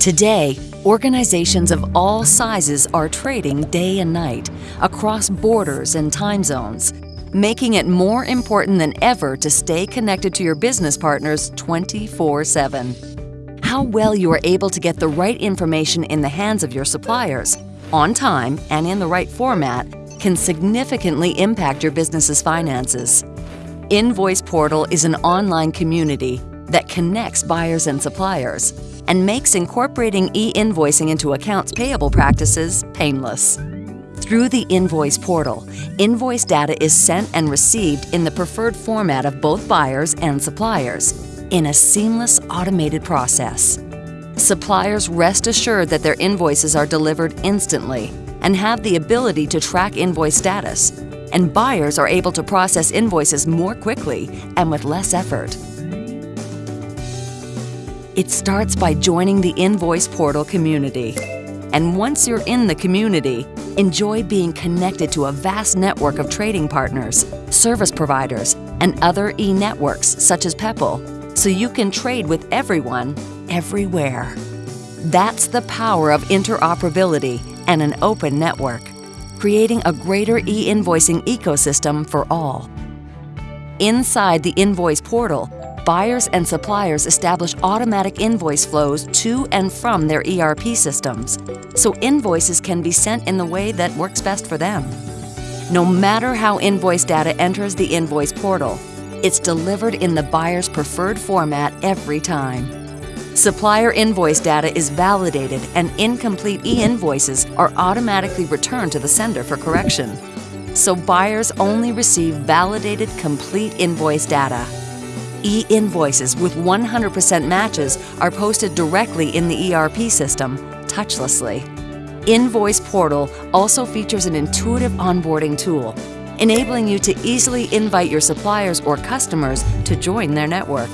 Today, organizations of all sizes are trading day and night across borders and time zones, making it more important than ever to stay connected to your business partners 24 7. How well you are able to get the right information in the hands of your suppliers, on time and in the right format, can significantly impact your business's finances. Invoice Portal is an online community that connects buyers and suppliers and makes incorporating e-invoicing into accounts payable practices painless. Through the Invoice Portal, invoice data is sent and received in the preferred format of both buyers and suppliers in a seamless automated process. Suppliers rest assured that their invoices are delivered instantly and have the ability to track invoice status, and buyers are able to process invoices more quickly and with less effort. It starts by joining the Invoice Portal community. And once you're in the community, enjoy being connected to a vast network of trading partners, service providers, and other e-networks such as Peppol, so you can trade with everyone, everywhere. That's the power of interoperability and an open network, creating a greater e-invoicing ecosystem for all. Inside the Invoice Portal, buyers and suppliers establish automatic invoice flows to and from their ERP systems, so invoices can be sent in the way that works best for them. No matter how invoice data enters the invoice portal, it's delivered in the buyer's preferred format every time. Supplier invoice data is validated and incomplete e-invoices are automatically returned to the sender for correction. So buyers only receive validated complete invoice data. E-invoices with 100% matches are posted directly in the ERP system, touchlessly. Invoice Portal also features an intuitive onboarding tool, enabling you to easily invite your suppliers or customers to join their network.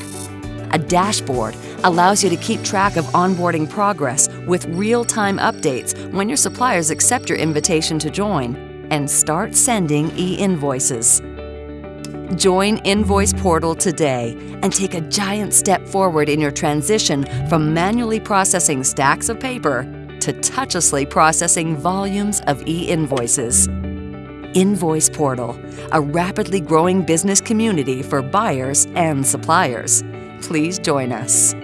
A dashboard allows you to keep track of onboarding progress with real-time updates when your suppliers accept your invitation to join and start sending e-invoices. Join Invoice Portal today and take a giant step forward in your transition from manually processing stacks of paper to touchlessly processing volumes of e-invoices. Invoice Portal, a rapidly growing business community for buyers and suppliers. Please join us.